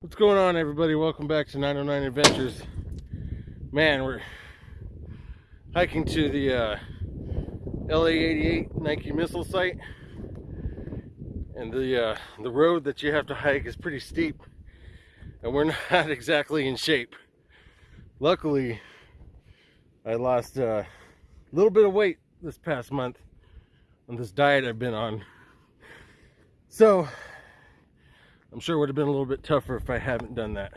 What's going on, everybody? Welcome back to 909 Adventures. Man, we're hiking to the uh, LA-88 Nike missile site, and the uh, the road that you have to hike is pretty steep, and we're not exactly in shape. Luckily, I lost uh, a little bit of weight this past month on this diet I've been on. So I'm sure it would have been a little bit tougher if I haven't done that.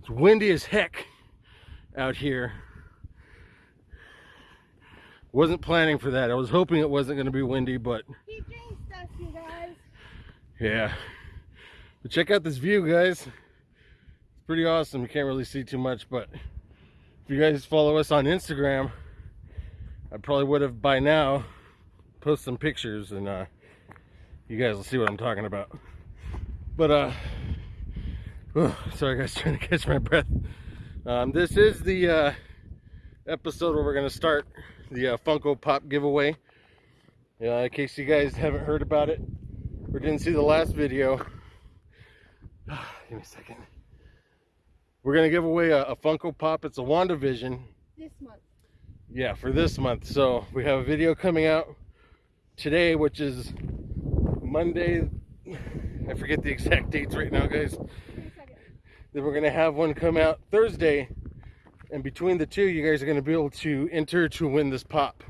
It's windy as heck out here. Wasn't planning for that. I was hoping it wasn't going to be windy, but stuff, you guys. yeah. But check out this view, guys. It's pretty awesome. You can't really see too much, but if you guys follow us on Instagram, I probably would have by now post some pictures and uh, you guys will see what I'm talking about. But, uh, oh, sorry guys, trying to catch my breath. Um, this is the uh, episode where we're going to start the uh, Funko Pop giveaway. Uh, in case you guys haven't heard about it or didn't see the last video, give me a second. We're going to give away a, a Funko Pop. It's a WandaVision. This month. Yeah, for this month. So we have a video coming out today, which is Monday, I forget the exact dates right now, guys. Then we're gonna have one come out Thursday, and between the two, you guys are gonna be able to enter to win this pop.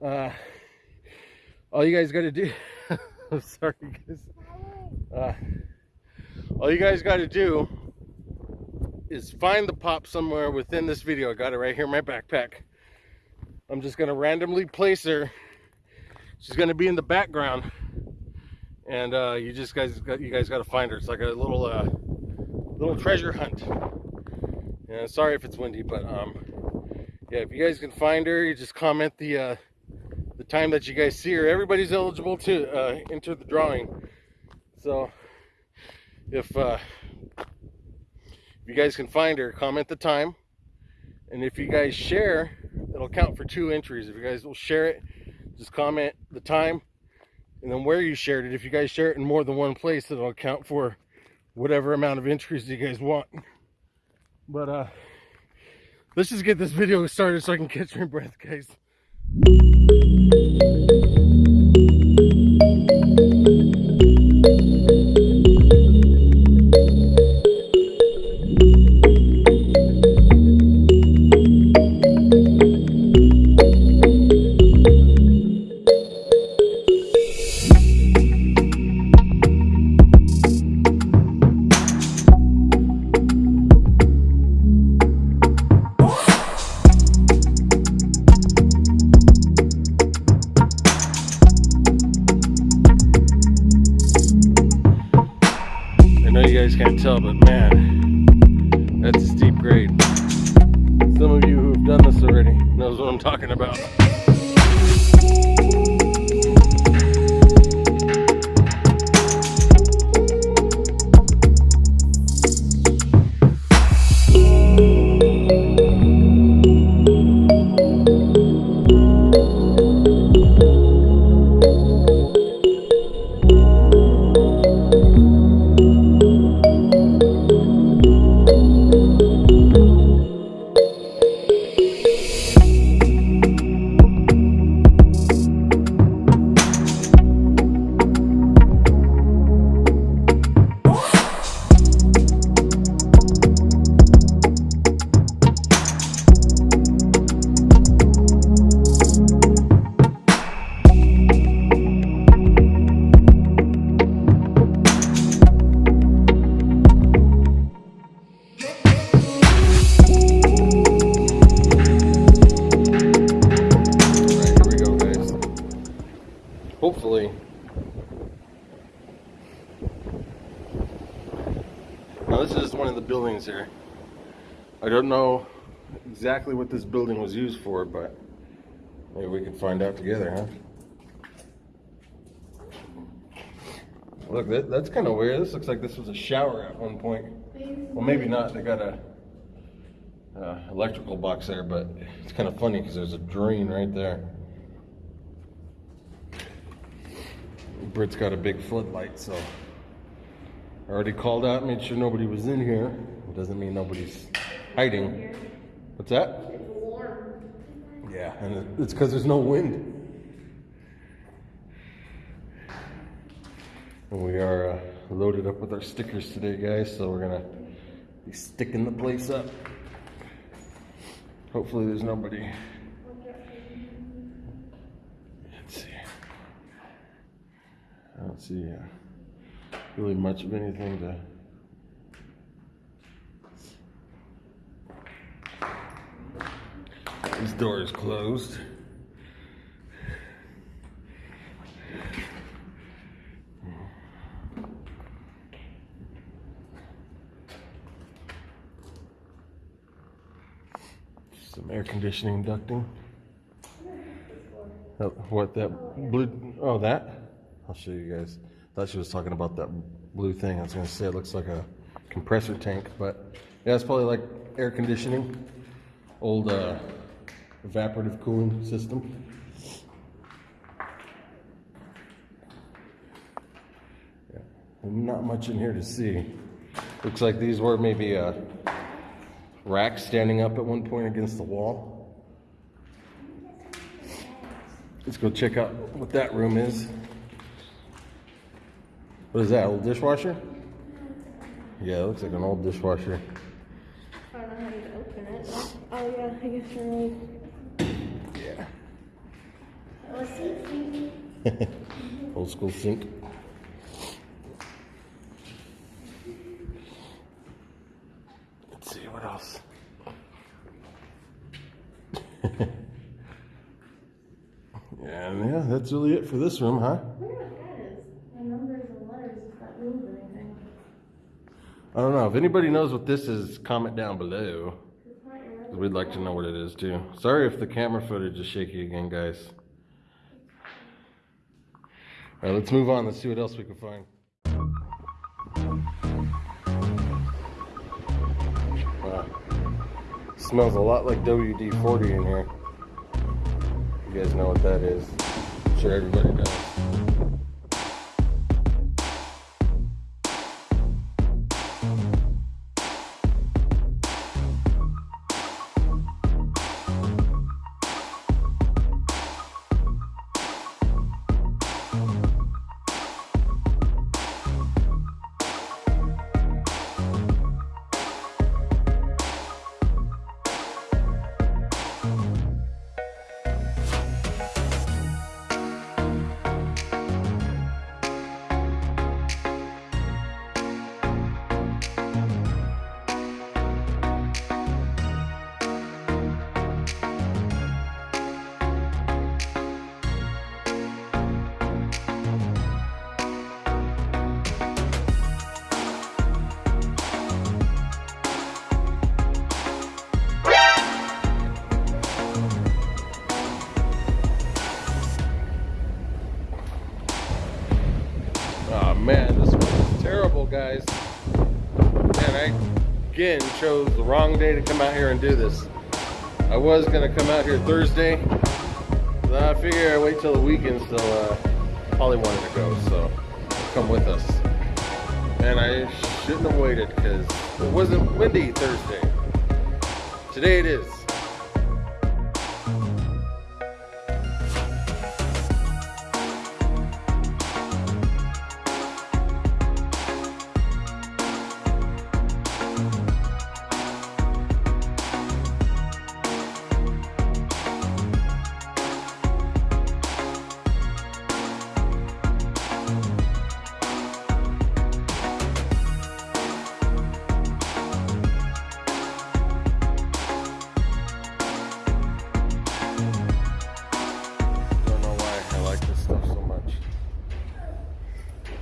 Uh, all you guys got to do. I'm sorry, guys. Uh, all you guys got to do is find the pop somewhere within this video. I got it right here in my backpack. I'm just gonna randomly place her. She's gonna be in the background and uh, you just guys got you guys got to find her. It's like a little uh, little treasure hunt. And sorry if it's windy, but um, yeah, if you guys can find her, you just comment the uh, the time that you guys see her. Everybody's eligible to uh, enter the drawing. So if uh, if you guys can find her, comment the time, and if you guys share, it'll count for two entries. If you guys will share it, just comment the time and then where you shared it. If you guys share it in more than one place, it'll account for whatever amount of entries you guys want. But uh, let's just get this video started so I can catch my breath, guys. guys exactly what this building was used for but maybe we can find out together huh? Look that, that's kind of weird. This looks like this was a shower at one point. Well maybe not. They got a electrical box there but it's kind of funny because there's a drain right there. Brit's got a big floodlight, so. I already called out, made sure nobody was in here. It doesn't mean nobody's hiding. What's that? It's warm. Yeah, and it's because there's no wind. And we are uh, loaded up with our stickers today, guys, so we're gonna be sticking the place up. Hopefully, there's nobody. Let's see. I don't see uh, really much of anything to. This door is closed. Some air conditioning ducting. Oh, What that blue? Oh, that? I'll show you guys. Thought she was talking about that blue thing. I was gonna say it looks like a compressor tank, but yeah, it's probably like air conditioning. Old uh, evaporative cooling system. Yeah, not much in here to see. Looks like these were maybe uh, a rack standing up at one point against the wall. Let's go check out what that room is. What is that? Old dishwasher? Yeah, it looks like an old dishwasher. I don't know how to open it. Oh yeah, I guess you're right. Yeah. Let's see. Old school sink. Let's see what else. and yeah, that's really it for this room, huh? I wonder what that is. The numbers and letters, if that means anything. I don't know. If anybody knows what this is, comment down below. It's not your 'cause We'd like to know what it is too. Sorry if the camera footage is shaky again, guys. All right, let's move on. Let's see what else we can find. Wow. Smells a lot like WD 40 in here. You guys know what that is. I'm sure everybody does. Chose the wrong day to come out here and do this. I was gonna come out here Thursday. but I figure I wait till the weekend till uh, Holly wanted to go, so come with us. And I shouldn't have waited because it wasn't windy Thursday. Today it is.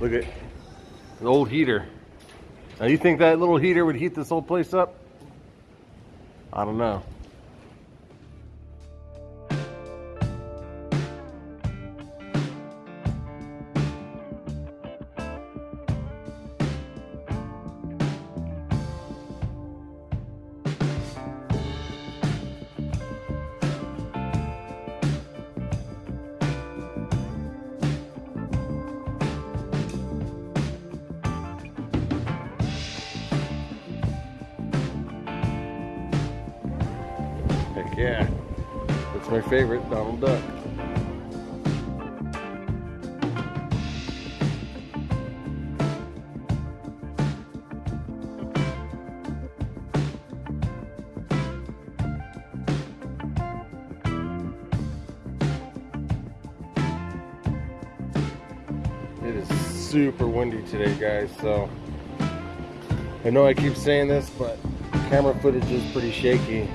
Look at the old heater. Now you think that little heater would heat this whole place up? I don't know. My favorite, Donald Duck. It is super windy today, guys, so I know I keep saying this, but camera footage is pretty shaky.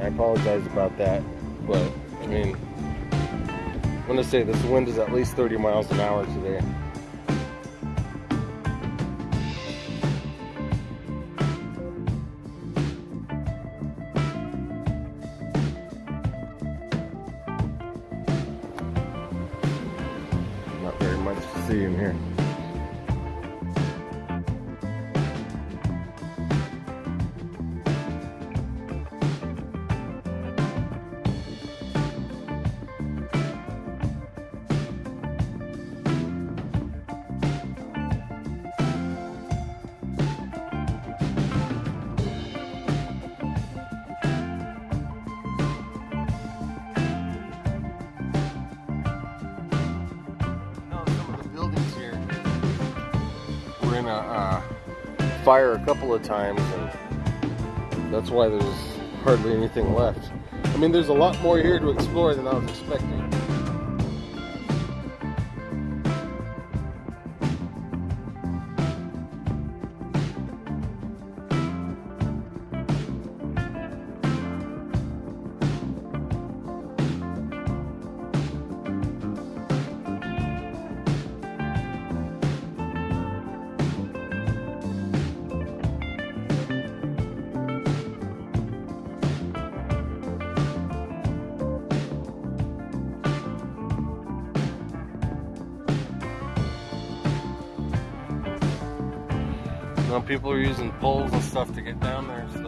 I apologize about that, but I mean, I'm gonna say this wind is at least 30 miles an hour today. Not very much to see in here. A uh, fire a couple of times, and that's why there's hardly anything left. I mean, there's a lot more here to explore than I was expecting. Now people are using poles and stuff to get down there, so.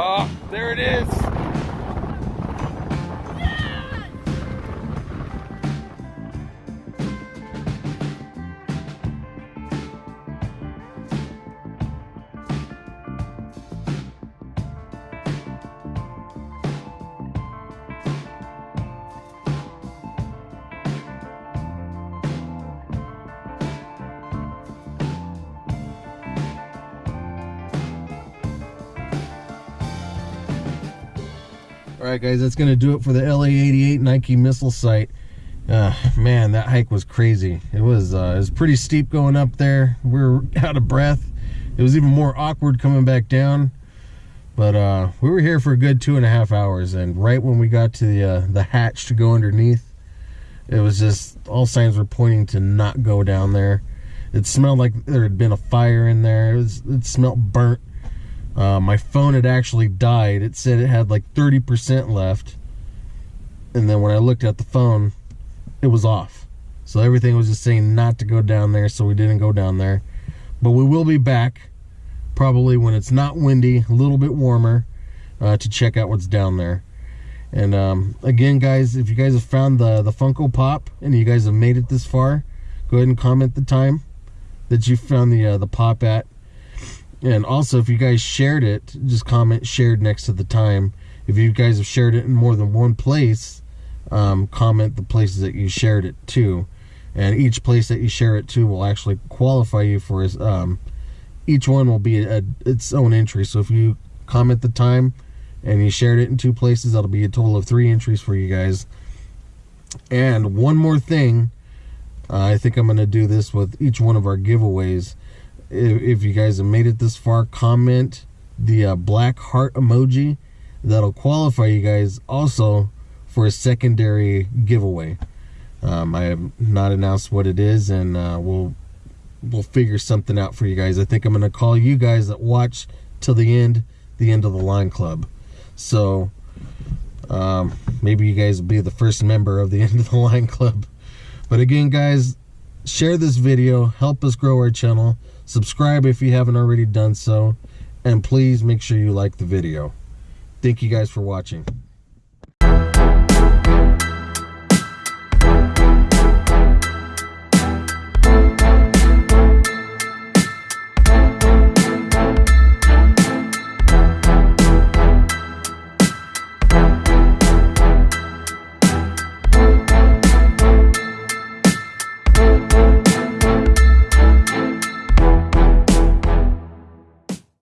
Oh, there it is. Right, guys, that's going to do it for the LA88 Nike missile site. Uh, man, that hike was crazy. It was uh, it was pretty steep going up there. We were out of breath. It was even more awkward coming back down. But uh, we were here for a good two and a half hours, and right when we got to the uh, the hatch to go underneath, it was just all signs were pointing to not go down there. It smelled like there had been a fire in there. It, was, it smelled burnt. Uh, my phone had actually died. It said it had like 30% left. And then when I looked at the phone, it was off. So everything was just saying not to go down there, so we didn't go down there. But we will be back probably when it's not windy, a little bit warmer, uh, to check out what's down there. And um, again, guys, if you guys have found the, the Funko Pop and you guys have made it this far, go ahead and comment the time that you found the uh, the pop at. And also, if you guys shared it, just comment shared next to the time. If you guys have shared it in more than one place, um, comment the places that you shared it to, and each place that you share it to will actually qualify you for his. Um, each one will be a, its own entry. So if you comment the time and you shared it in two places, that'll be a total of three entries for you guys. And one more thing, uh, I think I'm going to do this with each one of our giveaways. If, if you guys have made it this far, comment the uh, black heart emoji. That'll qualify you guys also for a secondary giveaway. Um, I have not announced what it is, and uh, we'll we'll figure something out for you guys. I think I'm gonna call you guys that watch till the end, the end of the line club. So um, maybe you guys will be the first member of the end of the line club. But again, guys, share this video, help us grow our channel, subscribe if you haven't already done so, and please make sure you like the video. Thank you guys for watching.